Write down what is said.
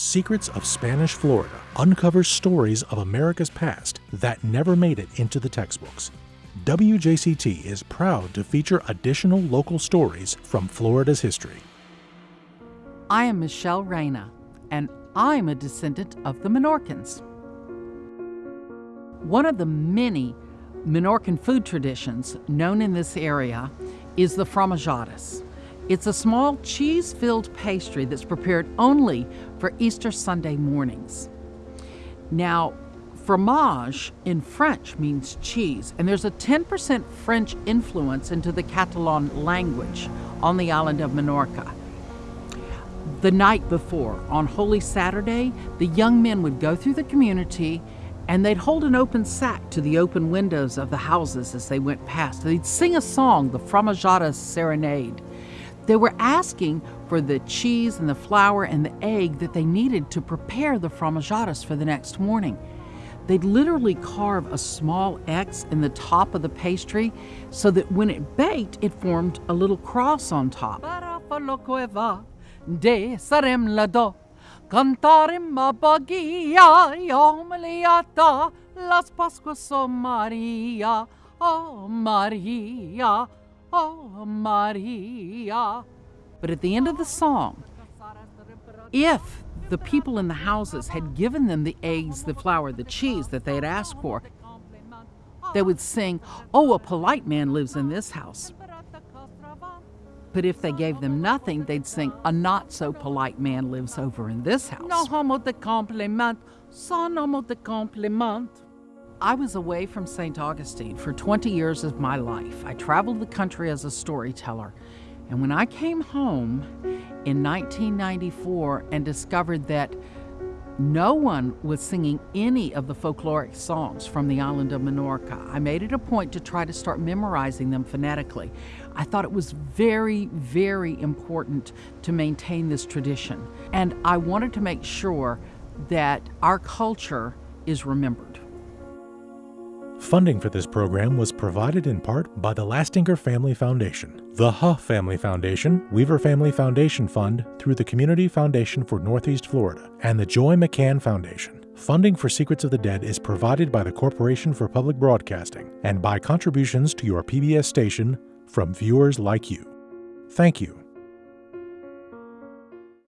Secrets of Spanish Florida uncovers stories of America's past that never made it into the textbooks. WJCT is proud to feature additional local stories from Florida's history. I am Michelle Reyna, and I'm a descendant of the Menorcans. One of the many Menorcan food traditions known in this area is the fromageadas. It's a small cheese filled pastry that's prepared only for Easter Sunday mornings. Now, fromage in French means cheese, and there's a 10% French influence into the Catalan language on the island of Menorca. The night before, on Holy Saturday, the young men would go through the community and they'd hold an open sack to the open windows of the houses as they went past. They'd sing a song, the Fromageada Serenade. They were asking for the cheese and the flour and the egg that they needed to prepare the fromageadas for the next morning. They'd literally carve a small X in the top of the pastry so that when it baked, it formed a little cross on top. oh Maria. Oh, Maria. But at the end of the song, if the people in the houses had given them the eggs, the flour, the cheese that they had asked for, they would sing, Oh, a polite man lives in this house. But if they gave them nothing, they'd sing, A not so polite man lives over in this house. No homo de compliment, son homo de compliment. I was away from St. Augustine for 20 years of my life. I traveled the country as a storyteller. And when I came home in 1994 and discovered that no one was singing any of the folkloric songs from the island of Menorca. I made it a point to try to start memorizing them phonetically. I thought it was very, very important to maintain this tradition. And I wanted to make sure that our culture is remembered. Funding for this program was provided in part by the Lastinger Family Foundation, the Huh Family Foundation, Weaver Family Foundation Fund through the Community Foundation for Northeast Florida, and the Joy McCann Foundation. Funding for Secrets of the Dead is provided by the Corporation for Public Broadcasting and by contributions to your PBS station from viewers like you. Thank you.